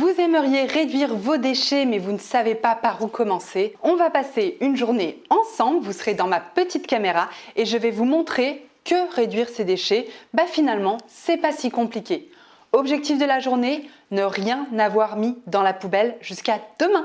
Vous aimeriez réduire vos déchets mais vous ne savez pas par où commencer On va passer une journée ensemble, vous serez dans ma petite caméra et je vais vous montrer que réduire ces déchets, bah finalement c'est pas si compliqué. Objectif de la journée, ne rien avoir mis dans la poubelle jusqu'à demain.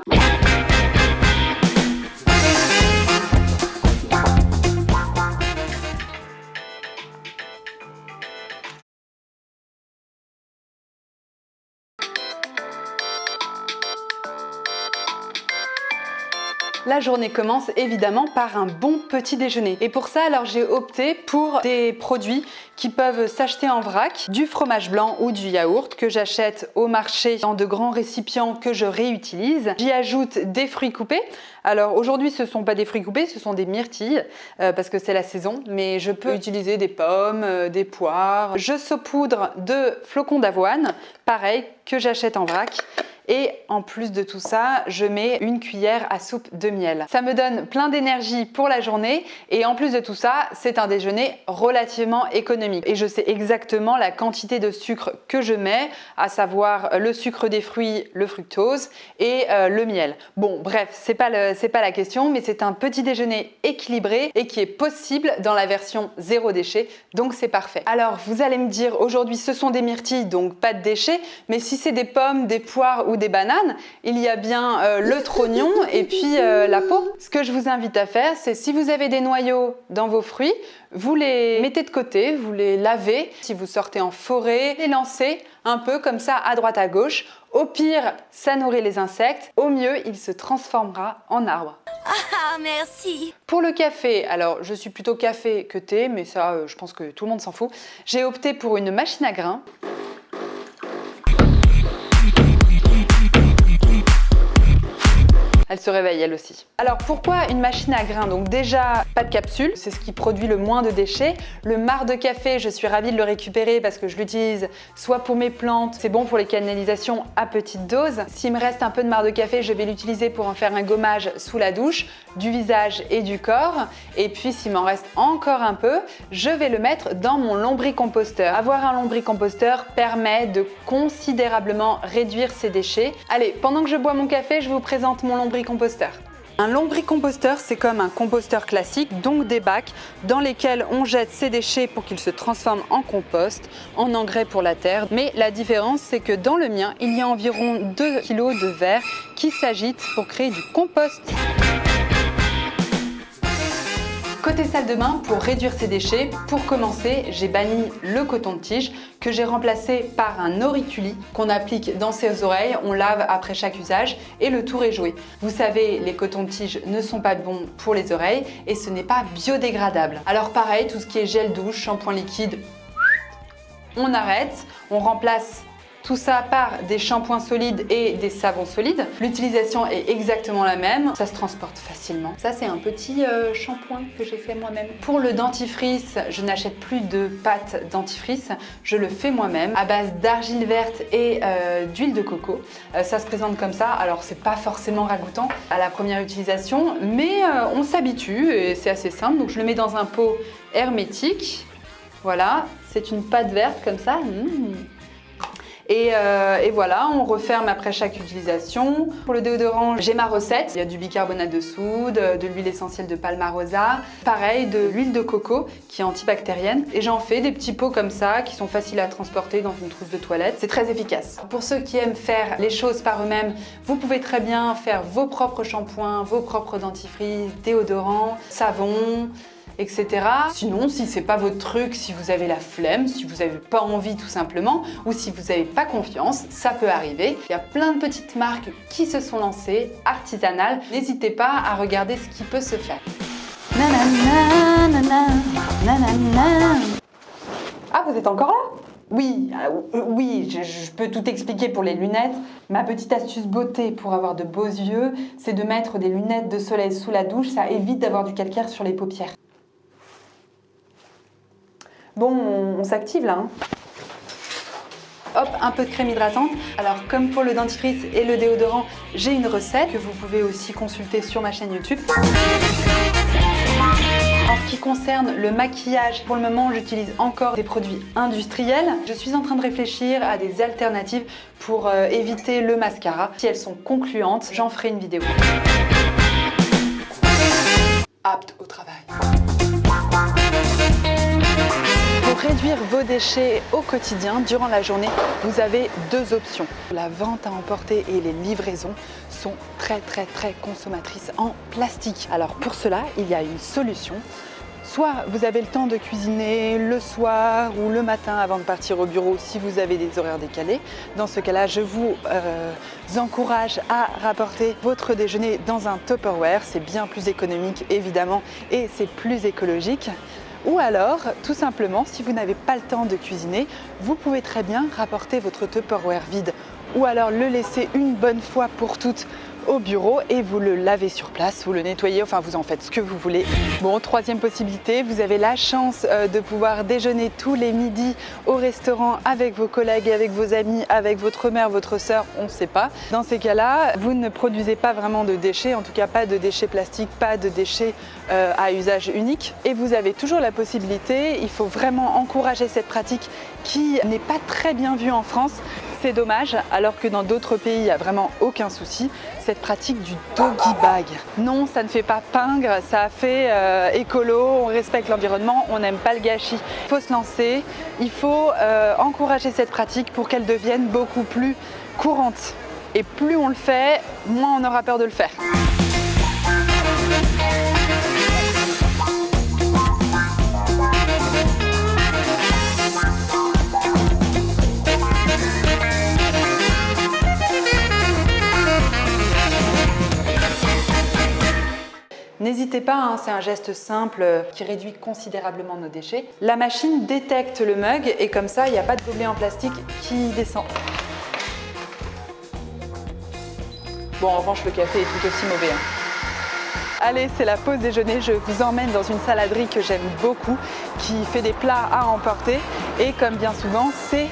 La journée commence évidemment par un bon petit déjeuner. Et pour ça, alors j'ai opté pour des produits qui peuvent s'acheter en vrac, du fromage blanc ou du yaourt que j'achète au marché dans de grands récipients que je réutilise. J'y ajoute des fruits coupés. Alors aujourd'hui, ce ne sont pas des fruits coupés, ce sont des myrtilles euh, parce que c'est la saison, mais je peux utiliser des pommes, euh, des poires. Je saupoudre de flocons d'avoine, pareil, que j'achète en vrac et en plus de tout ça, je mets une cuillère à soupe de miel. Ça me donne plein d'énergie pour la journée et en plus de tout ça, c'est un déjeuner relativement économique. Et je sais exactement la quantité de sucre que je mets, à savoir le sucre des fruits, le fructose et euh, le miel. Bon, bref, c'est pas, pas la question, mais c'est un petit déjeuner équilibré et qui est possible dans la version zéro déchet, donc c'est parfait. Alors, vous allez me dire, aujourd'hui, ce sont des myrtilles, donc pas de déchets, mais si c'est des pommes, des poires ou des bananes, il y a bien euh, le trognon et puis euh, la peau. Ce que je vous invite à faire, c'est si vous avez des noyaux dans vos fruits, vous les mettez de côté, vous les lavez. Si vous sortez en forêt, les lancez un peu comme ça à droite à gauche. Au pire, ça nourrit les insectes. Au mieux, il se transformera en arbre. Ah, merci Pour le café, alors je suis plutôt café que thé, mais ça, euh, je pense que tout le monde s'en fout. J'ai opté pour une machine à grains. Elle se réveille elle aussi. Alors pourquoi une machine à grains? Donc déjà, pas de capsule, c'est ce qui produit le moins de déchets. Le marc de café, je suis ravie de le récupérer parce que je l'utilise soit pour mes plantes, c'est bon pour les canalisations à petite dose. S'il me reste un peu de marc de café, je vais l'utiliser pour en faire un gommage sous la douche, du visage et du corps. Et puis s'il m'en reste encore un peu, je vais le mettre dans mon lombricomposteur. Avoir un lombricomposteur permet de considérablement réduire ses déchets. Allez, pendant que je bois mon café, je vous présente mon lombricomposteur lombricomposteur. Un lombricomposteur, c'est comme un composteur classique, donc des bacs dans lesquels on jette ses déchets pour qu'ils se transforment en compost, en engrais pour la terre. Mais la différence, c'est que dans le mien, il y a environ 2 kg de verre qui s'agitent pour créer du compost. Côté salle de bain, pour réduire ses déchets, pour commencer, j'ai banni le coton de tige que j'ai remplacé par un auriculi qu'on applique dans ses oreilles, on lave après chaque usage et le tour est joué. Vous savez, les cotons de tige ne sont pas bons pour les oreilles et ce n'est pas biodégradable. Alors pareil, tout ce qui est gel douche, shampoing liquide, on arrête, on remplace tout ça par des shampoings solides et des savons solides. L'utilisation est exactement la même, ça se transporte facilement. Ça c'est un petit euh, shampoing que j'ai fait moi-même. Pour le dentifrice, je n'achète plus de pâte dentifrice, je le fais moi-même à base d'argile verte et euh, d'huile de coco. Euh, ça se présente comme ça, alors c'est pas forcément ragoûtant à la première utilisation, mais on s'habitue et c'est assez simple. Donc je le mets dans un pot hermétique. Voilà, c'est une pâte verte comme ça. Mmh. Euh, et, voilà, on referme après chaque utilisation. Pour le déodorant, j'ai ma recette. Il y a du bicarbonate de soude, de l'huile essentielle de palmarosa, pareil, de l'huile de coco qui est antibactérienne. Et j'en fais des petits pots comme ça qui sont faciles à transporter dans une trousse de toilette. C'est très efficace. Pour ceux qui aiment faire les choses par eux-mêmes, vous pouvez très bien faire vos propres shampoings, vos propres dentifrices, déodorants, savons, etc. Sinon, si c'est pas votre truc, si vous avez la flemme, si vous n'avez pas envie tout simplement, ou si vous n'avez pas confiance, ça peut arriver. Il y a plein de petites marques qui se sont lancées, artisanales. N'hésitez pas à regarder ce qui peut se faire. Ah, vous êtes encore là? Oui, euh, oui, je, peux tout expliquer pour les lunettes. Ma petite astuce beauté pour avoir de beaux yeux, c'est de mettre des lunettes de soleil sous la douche. Ça évite d'avoir du calcaire sur les paupières. Bon, on, s'active là. Hein. Hop, un peu de crème hydratante. Alors comme pour le dentifrice et le déodorant, j'ai une recette que vous pouvez aussi consulter sur ma chaîne YouTube. En ce qui concerne le maquillage, pour le moment, j'utilise encore des produits industriels. Je suis en train de réfléchir à des alternatives pour euh, éviter le mascara. Si elles sont concluantes, j'en ferai une vidéo. Apte au travail. Pour réduire vos déchets au quotidien, durant la journée, vous avez deux options. La vente à emporter et les livraisons sont très très très consommatrices en plastique. Alors pour cela, il y a une solution. Soit vous avez le temps de cuisiner le soir ou le matin avant de partir au bureau si vous avez des horaires décalés. Dans ce cas-là, je vous euh, encourage à rapporter votre déjeuner dans un Tupperware. C'est bien plus économique évidemment et c'est plus écologique. Ou alors, tout simplement, si vous n'avez pas le temps de cuisiner, vous pouvez très bien rapporter votre Tupperware vide. Ou alors le laisser une bonne fois pour toutes au bureau et vous le lavez sur place, vous le nettoyez, enfin vous en faites ce que vous voulez. Bon, troisième possibilité, vous avez la chance euh, de pouvoir déjeuner tous les midis au restaurant avec vos collègues, avec vos amis, avec votre mère, votre soeur, on ne sait pas. Dans ces cas-là, vous ne produisez pas vraiment de déchets, en tout cas pas de déchets plastiques, pas de déchets euh, à usage unique. Et vous avez toujours la possibilité, il faut vraiment encourager cette pratique qui n'est pas très bien vue en France, c'est dommage, alors que dans d'autres pays, il n'y a vraiment aucun souci, cette pratique du doggy bag. Non, ça ne fait pas pingre, ça fait euh, écolo, on respecte l'environnement, on n'aime pas le gâchis. Il faut se lancer, il faut euh, encourager cette pratique pour qu'elle devienne beaucoup plus courante. Et plus on le fait, moins on aura peur de le faire. N'hésitez pas, hein, c'est un geste simple qui réduit considérablement nos déchets. La machine détecte le mug et comme ça, il n'y a pas de gobelet en plastique qui descend. Bon, en revanche, le café est tout aussi mauvais. Hein. Allez, c'est la pause déjeuner. Je vous emmène dans une saladerie que j'aime beaucoup, qui fait des plats à emporter. Et comme bien souvent, c'est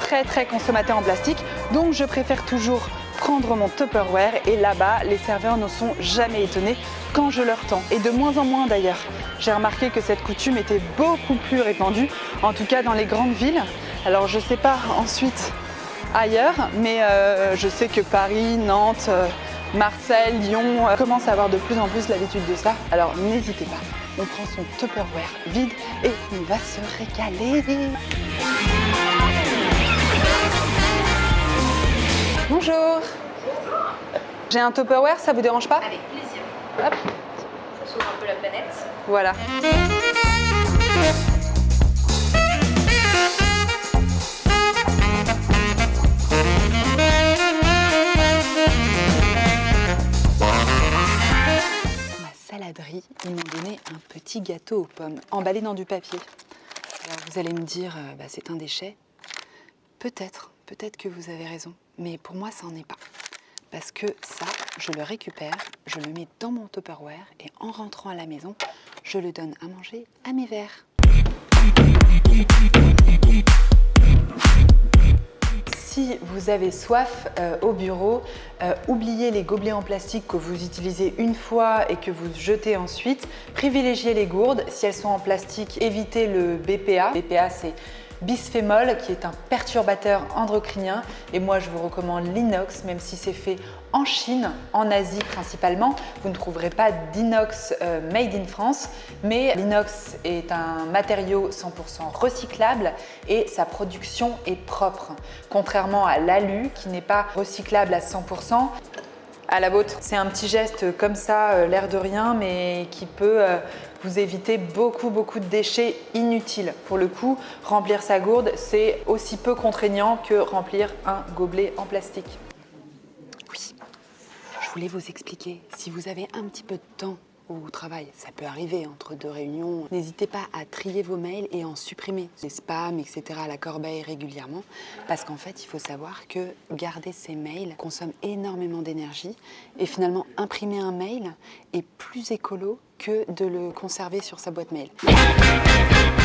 très très consommateur en plastique. Donc je préfère toujours prendre mon Tupperware et là-bas, les serveurs ne sont jamais étonnés quand je leur tends. Et de moins en moins d'ailleurs. J'ai remarqué que cette coutume était beaucoup plus répandue, en tout cas dans les grandes villes. Alors je sais pas ensuite ailleurs, mais euh, je sais que Paris, Nantes, euh, Marseille, Lyon euh, commencent à avoir de plus en plus l'habitude de ça. Alors n'hésitez pas, on prend son Tupperware vide et on va se régaler. Bonjour. J'ai un Tupperware, ça vous dérange pas Avec plaisir. Hop. Ça sauve un peu la planète. Voilà. Ma saladerie, ils m'ont donné un petit gâteau aux pommes, emballé dans du papier. Alors vous allez me dire, euh, bah, c'est un déchet. Peut-être, peut-être que vous avez raison. Mais pour moi, ça n'en est pas. Parce que ça, je le récupère, je le mets dans mon Tupperware et en rentrant à la maison, je le donne à manger à mes vers. Si vous avez soif euh, au bureau, euh, oubliez les gobelets en plastique que vous utilisez une fois et que vous jetez ensuite. Privilégiez les gourdes. Si elles sont en plastique, évitez le BPA. BPA, c'est bisphémol qui est un perturbateur endocrinien et moi je vous recommande l'inox même si c'est fait en Chine, en Asie principalement. Vous ne trouverez pas d'inox euh, made in France mais l'inox est un matériau 100% recyclable et sa production est propre. Contrairement à l'alu qui n'est pas recyclable à 100%, à la vôtre. C'est un petit geste comme ça, euh, l'air de rien, mais qui peut euh, vous éviter beaucoup, beaucoup de déchets inutiles. Pour le coup, remplir sa gourde, c'est aussi peu contraignant que remplir un gobelet en plastique. Oui, je voulais vous expliquer, si vous avez un petit peu de temps au travail, ça peut arriver entre deux réunions. N'hésitez pas à trier vos mails et en supprimer les spams, etc. à la corbeille régulièrement parce qu'en fait, il faut savoir que garder ces mails consomme énormément d'énergie et finalement, imprimer un mail est plus écolo que de le conserver sur sa boîte mail.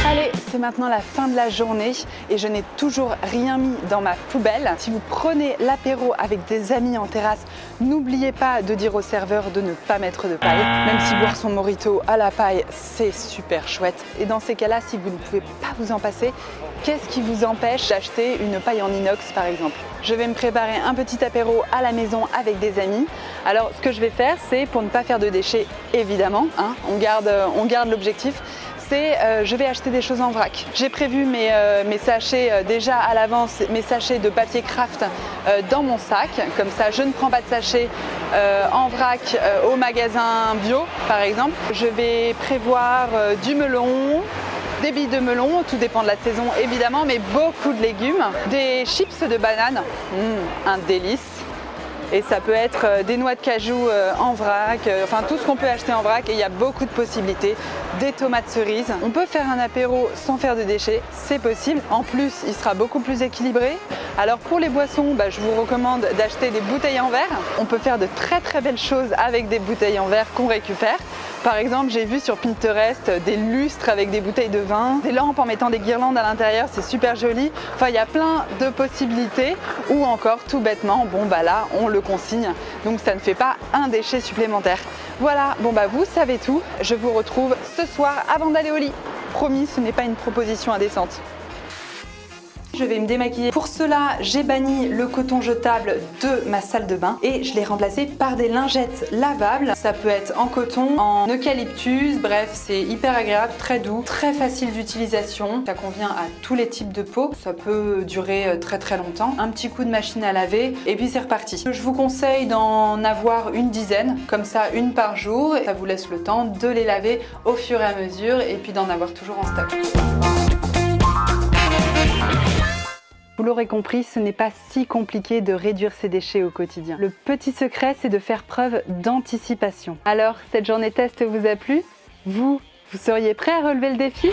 Allez, c'est maintenant la fin de la journée et je n'ai toujours rien mis dans ma poubelle. Si vous prenez l'apéro avec des amis en terrasse, n'oubliez pas de dire au serveur de ne pas mettre de paille. Même si boire son morito à la paille, c'est super chouette. Et dans ces cas-là, si vous ne pouvez pas vous en passer, qu'est-ce qui vous empêche d'acheter une paille en inox par exemple? Je vais me préparer un petit apéro à la maison avec des amis. Alors ce que je vais faire, c'est pour ne pas faire de déchets, évidemment, hein, on garde, on garde l'objectif, euh, je vais acheter des choses en vrac. J'ai prévu mes, euh, sachets euh, déjà à l'avance, mes sachets de papier craft dans mon sac. Comme ça, je ne prends pas de sachets en vrac au magasin bio, par exemple. Je vais prévoir du melon, des billes de melon, tout dépend de la saison évidemment, mais beaucoup de légumes, des chips de banane, mmh, un délice et ça peut être euh, des noix de cajou euh, en vrac, euh, enfin tout ce qu'on peut acheter en vrac et il y a beaucoup de possibilités, des tomates cerises. On peut faire un apéro sans faire de déchets, c'est possible. En plus, il sera beaucoup plus équilibré. Alors pour les boissons, bah, je vous recommande d'acheter des bouteilles en verre. On peut faire de très très belles choses avec des bouteilles en verre qu'on récupère. Par exemple, j'ai vu sur Pinterest des lustres avec des bouteilles de vin, des lampes en mettant des guirlandes à l'intérieur, c'est super joli. Enfin, il y a plein de possibilités. Ou encore, tout bêtement, bon bah là, on le consigne, donc ça ne fait pas un déchet supplémentaire. Voilà, bon bah vous savez tout. Je vous retrouve ce soir avant d'aller au lit. Promis, ce n'est pas une proposition indécente. Je vais me démaquiller. Pour cela, j'ai banni le coton jetable de ma salle de bain et je l'ai remplacé par des lingettes lavables. Ça peut être en coton, en eucalyptus, bref, c'est hyper agréable, très doux, très facile d'utilisation. Ça convient à tous les types de peau. Ça peut durer euh, très très longtemps. Un petit coup de machine à laver et puis c'est reparti. Je vous conseille d'en avoir une dizaine, comme ça une par jour. Ça vous laisse le temps de les laver au fur et à mesure et puis d'en avoir toujours en stock. L'aurez compris, ce n'est pas si compliqué de réduire ses déchets au quotidien. Le petit secret, c'est de faire preuve d'anticipation. Alors, cette journée test vous a plu? Vous, vous seriez prêt à relever le défi?